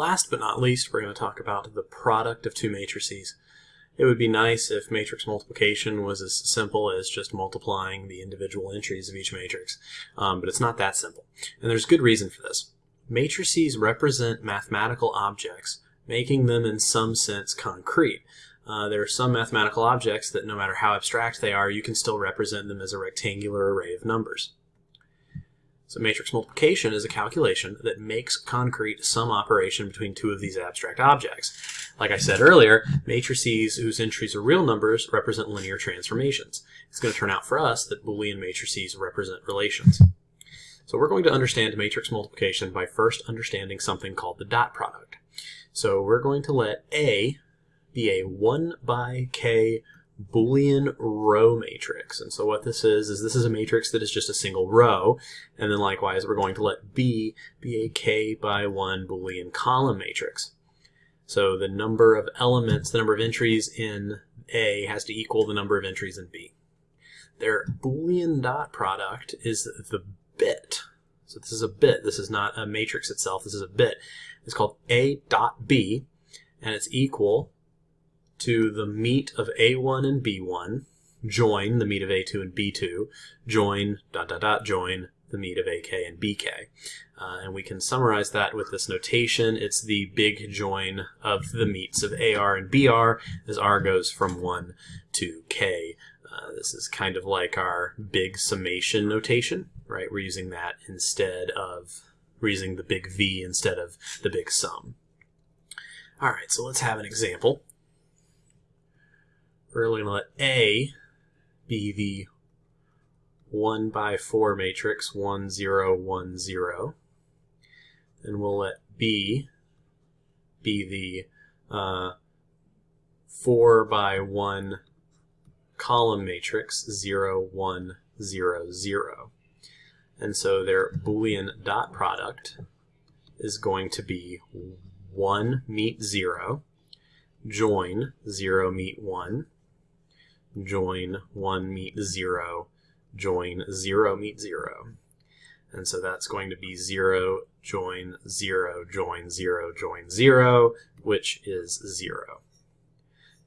last but not least, we're going to talk about the product of two matrices. It would be nice if matrix multiplication was as simple as just multiplying the individual entries of each matrix, um, but it's not that simple. And there's good reason for this. Matrices represent mathematical objects, making them in some sense concrete. Uh, there are some mathematical objects that no matter how abstract they are, you can still represent them as a rectangular array of numbers. So matrix multiplication is a calculation that makes concrete some operation between two of these abstract objects. Like I said earlier, matrices whose entries are real numbers represent linear transformations. It's going to turn out for us that Boolean matrices represent relations. So we're going to understand matrix multiplication by first understanding something called the dot product. So we're going to let A be a 1 by k Boolean row matrix. And so what this is, is this is a matrix that is just a single row. And then likewise, we're going to let B be a k by 1 Boolean column matrix. So the number of elements, the number of entries in A has to equal the number of entries in B. Their Boolean dot product is the bit. So this is a bit. This is not a matrix itself. This is a bit. It's called A dot B, and it's equal to the meet of A1 and B1, join the meet of A2 and B2, join dot dot dot join the meet of AK and BK. Uh, and we can summarize that with this notation. It's the big join of the meets of AR and BR as R goes from 1 to K. Uh, this is kind of like our big summation notation, right? We're using that instead of, we're using the big V instead of the big sum. All right, so let's have an example we're going to let A be the 1 by 4 matrix, 1, 0, 1, 0. And we'll let B be the uh, 4 by 1 column matrix, 0, 1, 0, 0. And so their Boolean dot product is going to be 1 meet 0, join 0 meet 1, join 1 meet 0, join 0 meet 0. And so that's going to be 0, join 0, join 0, join 0, which is 0.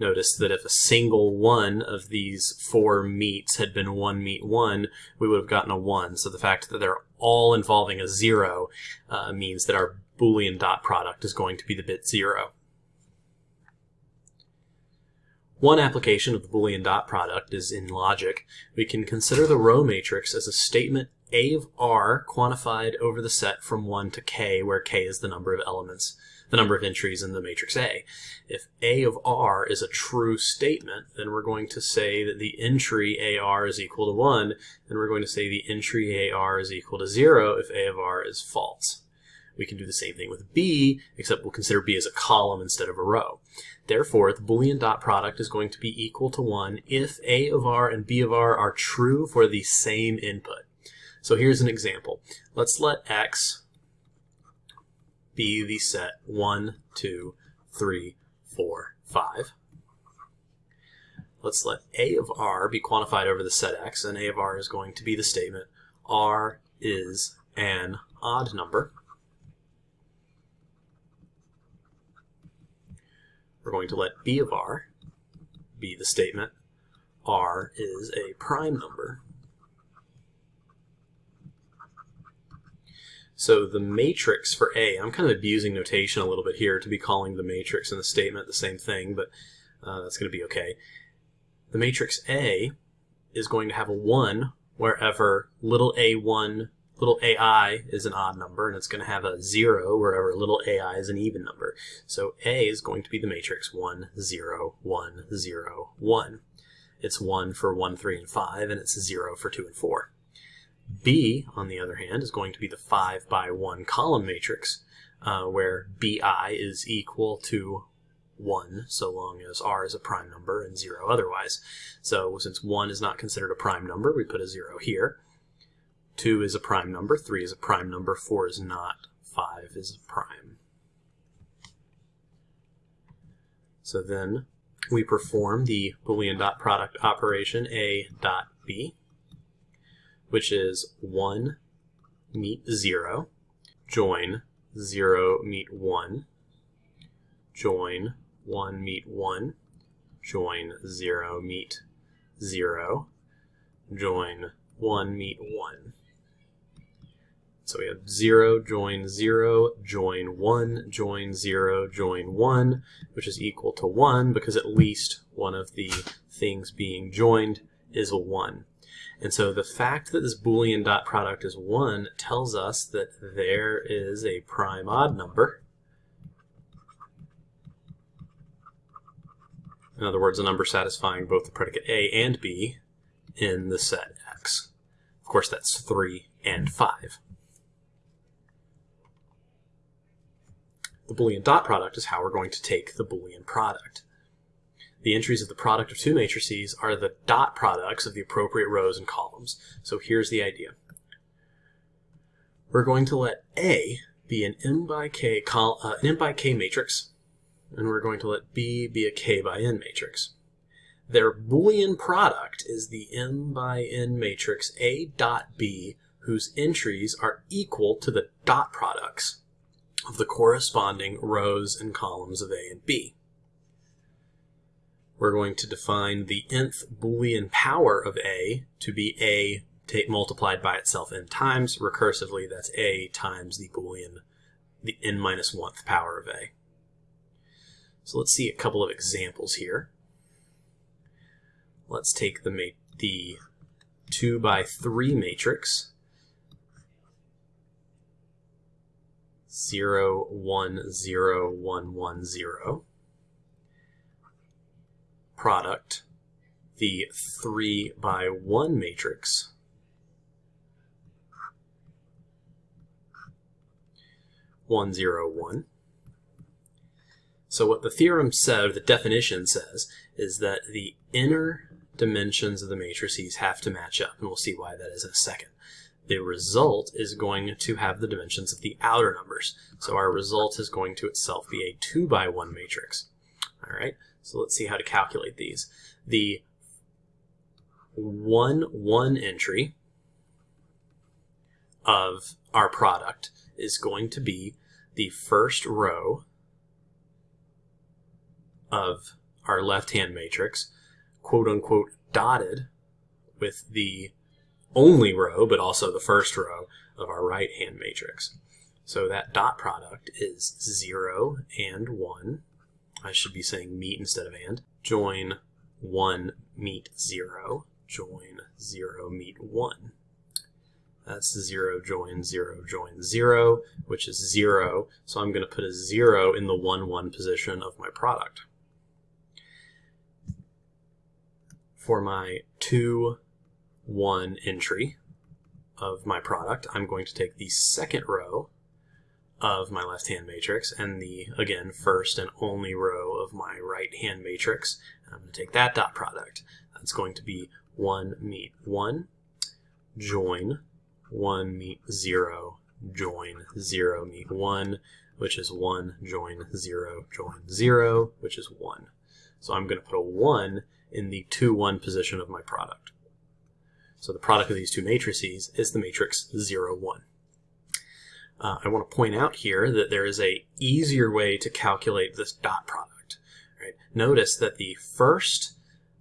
Notice that if a single one of these four meets had been 1 meet 1, we would have gotten a 1. So the fact that they're all involving a 0 uh, means that our Boolean dot product is going to be the bit 0. One application of the Boolean dot product is in logic. We can consider the row matrix as a statement A of R quantified over the set from 1 to k, where k is the number of elements, the number of entries in the matrix A. If A of R is a true statement, then we're going to say that the entry AR is equal to 1, and we're going to say the entry AR is equal to 0 if A of R is false. We can do the same thing with B, except we'll consider B as a column instead of a row. Therefore, the Boolean dot product is going to be equal to 1 if A of R and B of R are true for the same input. So here's an example. Let's let X be the set 1, 2, 3, 4, 5. Let's let A of R be quantified over the set X, and A of R is going to be the statement R is an odd number. We're going to let B of R be the statement R is a prime number. So the matrix for A, I'm kind of abusing notation a little bit here to be calling the matrix and the statement the same thing, but uh, that's going to be okay. The matrix A is going to have a 1 wherever little a1 little ai is an odd number, and it's going to have a 0 wherever little ai is an even number. So A is going to be the matrix 1, 0, 1, 0, 1. It's 1 for 1, 3, and 5, and it's 0 for 2 and 4. B, on the other hand, is going to be the 5 by 1 column matrix, uh, where BI is equal to 1 so long as r is a prime number and 0 otherwise. So since 1 is not considered a prime number, we put a 0 here. 2 is a prime number, 3 is a prime number, 4 is not, 5 is a prime. So then we perform the Boolean dot product operation A dot B, which is 1 meet 0, join 0 meet 1, join 1 meet 1, join 0 meet 0, join 1 meet 1. So we have 0, join 0, join 1, join 0, join 1, which is equal to 1 because at least one of the things being joined is a 1. And so the fact that this Boolean dot product is 1 tells us that there is a prime odd number. In other words, a number satisfying both the predicate A and B in the set X. Of course, that's 3 and 5. The Boolean dot product is how we're going to take the Boolean product. The entries of the product of two matrices are the dot products of the appropriate rows and columns. So here's the idea. We're going to let A be an m by k, col uh, an m by k matrix, and we're going to let B be a k by n matrix. Their Boolean product is the m by n matrix A dot B whose entries are equal to the dot products of the corresponding rows and columns of A and B. We're going to define the nth Boolean power of A to be A multiplied by itself n times. Recursively, that's A times the Boolean, the n minus 1th power of A. So let's see a couple of examples here. Let's take the, the 2 by 3 matrix 0, 1, 0, 1, 1, 0. Product, the 3 by 1 matrix, one zero one. So what the theorem said, or the definition says, is that the inner dimensions of the matrices have to match up, and we'll see why that is in a second the result is going to have the dimensions of the outer numbers. So our result is going to itself be a 2 by 1 matrix. All right, so let's see how to calculate these. The 1, 1 entry of our product is going to be the first row of our left-hand matrix, quote unquote, dotted with the only row, but also the first row of our right-hand matrix. So that dot product is 0 and 1. I should be saying meet instead of and. Join 1, meet 0. Join 0, meet 1. That's 0, join 0, join 0, which is 0. So I'm going to put a 0 in the 1, 1 position of my product. For my 2, one entry of my product, I'm going to take the second row of my left-hand matrix and the, again, first and only row of my right-hand matrix. And I'm going to take that dot product. That's going to be 1 meet 1, join 1 meet 0, join 0 meet 1, which is 1, join 0, join 0, which is 1. So I'm going to put a 1 in the 2, 1 position of my product. So the product of these two matrices is the matrix 0, 1. Uh, I want to point out here that there is a easier way to calculate this dot product. Right? Notice that the first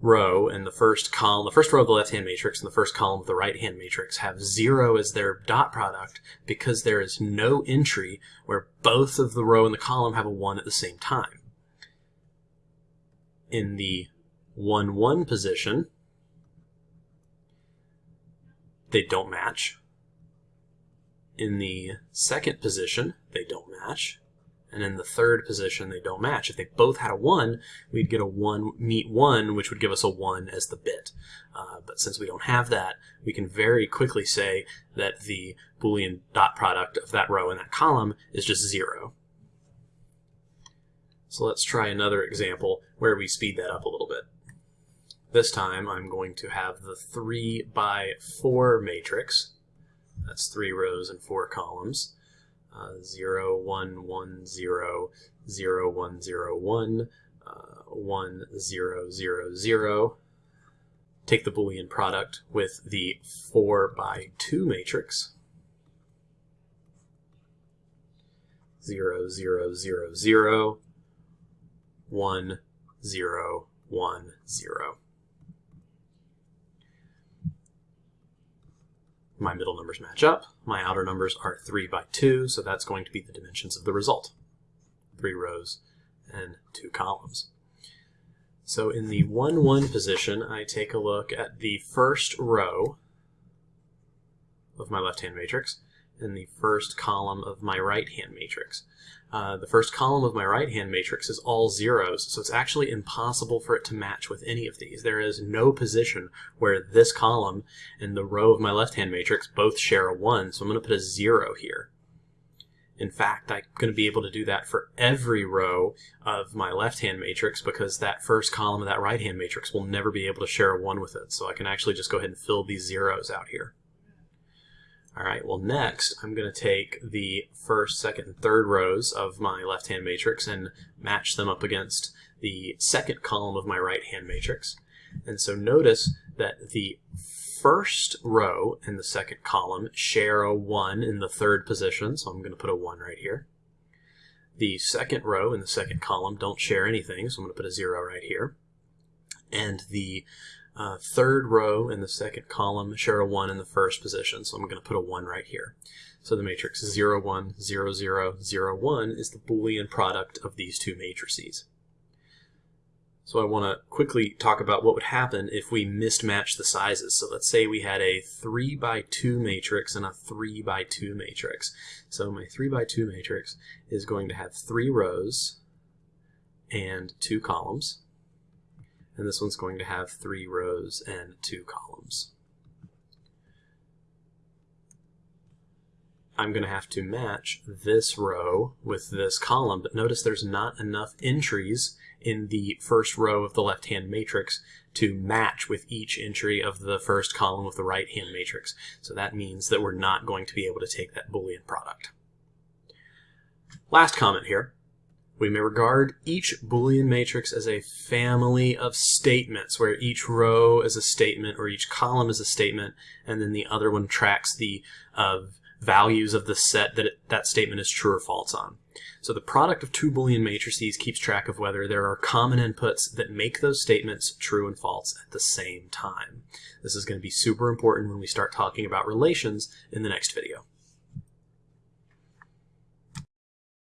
row and the first column, the first row of the left-hand matrix and the first column of the right-hand matrix have 0 as their dot product because there is no entry where both of the row and the column have a 1 at the same time. In the 1, 1 position, they don't match. In the second position, they don't match. And in the third position, they don't match. If they both had a 1, we'd get a 1 meet 1, which would give us a 1 as the bit. Uh, but since we don't have that, we can very quickly say that the Boolean dot product of that row and that column is just 0. So let's try another example where we speed that up a little. This time I'm going to have the 3 by 4 matrix. That's three rows and four columns. Uh, 0, 1, 1, 0, 0, 1, 0, 1, uh, 1, 0, 0, 0. Take the Boolean product with the 4 by 2 matrix. 0, 0, 0, 0, 1, 0, 1, 0. My middle numbers match up. My outer numbers are 3 by 2, so that's going to be the dimensions of the result. Three rows and two columns. So in the 1, 1 position, I take a look at the first row of my left-hand matrix and the first column of my right-hand matrix. Uh, the first column of my right-hand matrix is all zeros, so it's actually impossible for it to match with any of these. There is no position where this column and the row of my left-hand matrix both share a 1, so I'm going to put a 0 here. In fact, I'm going to be able to do that for every row of my left-hand matrix because that first column of that right-hand matrix will never be able to share a 1 with it. So I can actually just go ahead and fill these zeros out here. All right, well next I'm going to take the first, second, and third rows of my left-hand matrix and match them up against the second column of my right-hand matrix. And so notice that the first row and the second column share a 1 in the third position, so I'm going to put a 1 right here. The second row and the second column don't share anything, so I'm going to put a 0 right here. And the uh, third row in the second column share a 1 in the first position, so I'm going to put a 1 right here. So the matrix 0, 1, 0, 0, 0, 1 is the Boolean product of these two matrices. So I want to quickly talk about what would happen if we mismatched the sizes. So let's say we had a 3 by 2 matrix and a 3 by 2 matrix. So my 3 by 2 matrix is going to have three rows and two columns and this one's going to have three rows and two columns. I'm going to have to match this row with this column, but notice there's not enough entries in the first row of the left-hand matrix to match with each entry of the first column of the right-hand matrix. So that means that we're not going to be able to take that Boolean product. Last comment here. We may regard each Boolean matrix as a family of statements, where each row is a statement or each column is a statement, and then the other one tracks the uh, values of the set that it, that statement is true or false on. So the product of two Boolean matrices keeps track of whether there are common inputs that make those statements true and false at the same time. This is going to be super important when we start talking about relations in the next video.